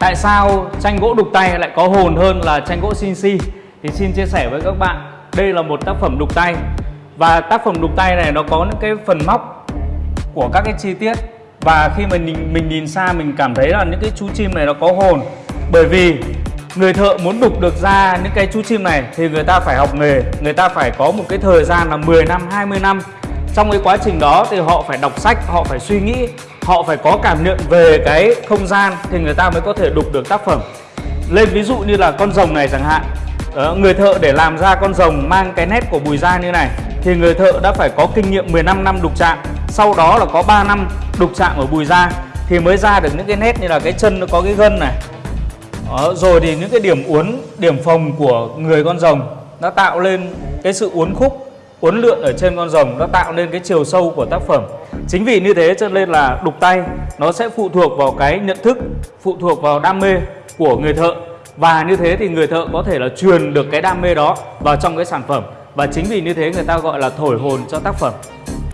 tại sao tranh gỗ đục tay lại có hồn hơn là tranh gỗ CNC thì xin chia sẻ với các bạn, đây là một tác phẩm đục tay. Và tác phẩm đục tay này nó có những cái phần móc của các cái chi tiết. Và khi mình mình nhìn xa, mình cảm thấy là những cái chú chim này nó có hồn. Bởi vì người thợ muốn đục được ra những cái chú chim này thì người ta phải học nghề. Người ta phải có một cái thời gian là 10 năm 20 năm. Trong cái quá trình đó thì họ phải đọc sách, họ phải suy nghĩ họ phải có cảm nhận về cái không gian thì người ta mới có thể đục được tác phẩm. Lên ví dụ như là con rồng này chẳng hạn. Đó, người thợ để làm ra con rồng mang cái nét của bùi da như này thì người thợ đã phải có kinh nghiệm 15 năm đục chạm. Sau đó là có 3 năm đục chạm ở bùi da thì mới ra được những cái nét như là cái chân nó có cái gân này. Đó, rồi thì những cái điểm uốn điểm phồng của người con rồng nó tạo lên cái sự uốn khúc uốn lượn ở trên con rồng nó tạo nên cái chiều sâu của tác phẩm. Chính vì như thế cho nên là đục tay, nó sẽ phụ thuộc vào cái nhận thức, phụ thuộc vào đam mê của người thợ. Và như thế thì người thợ có thể là truyền được cái đam mê đó vào trong cái sản phẩm. Và chính vì như thế người ta gọi là thổi hồn cho tác phẩm.